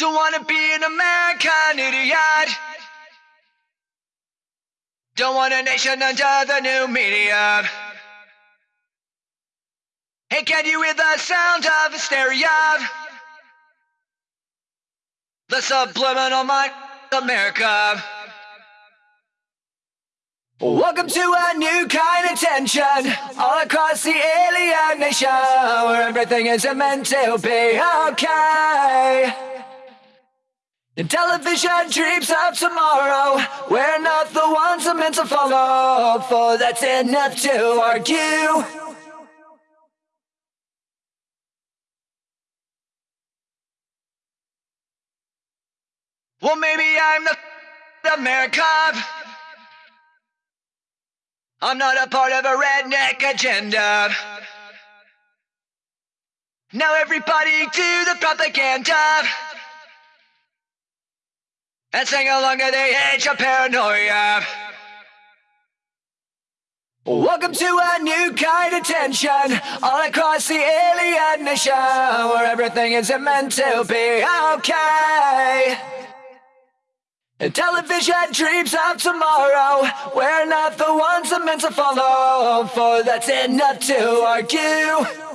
Don't wanna be an American idiot. Don't want a nation under the new media. Hey, can you hear the sound of hysteria? The subliminal mind, America. Welcome to a new kind of tension all across the alien nation where everything is meant to be okay. And television dreams of tomorrow we're not the ones I'm meant to follow, for that's enough to argue. Well, maybe I'm the America. I'm not a part of a redneck agenda. Now everybody do the propaganda. And sing along at the age of paranoia. Welcome to a new kind of tension all across the alien nation where everything is meant to be okay. Television dreams of tomorrow We're not the ones I'm meant to follow For that's enough to argue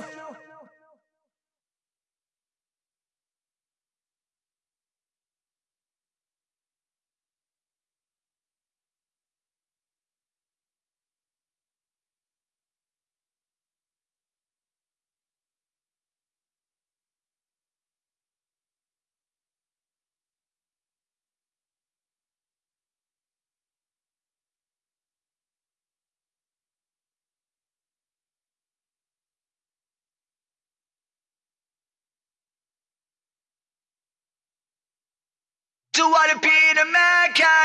Wanna be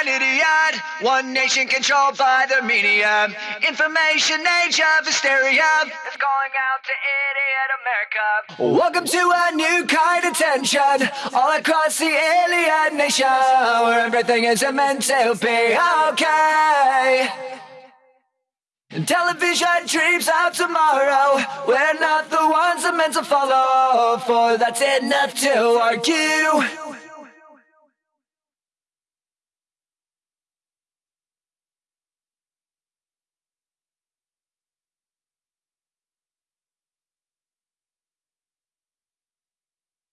idiot. One nation controlled by the media. Information age of hysteria is going out to idiot America. Welcome to a new kind of tension all across the alien nation where everything is meant to be okay. Television dreams of tomorrow We're not the ones I'm meant to follow For that's enough to argue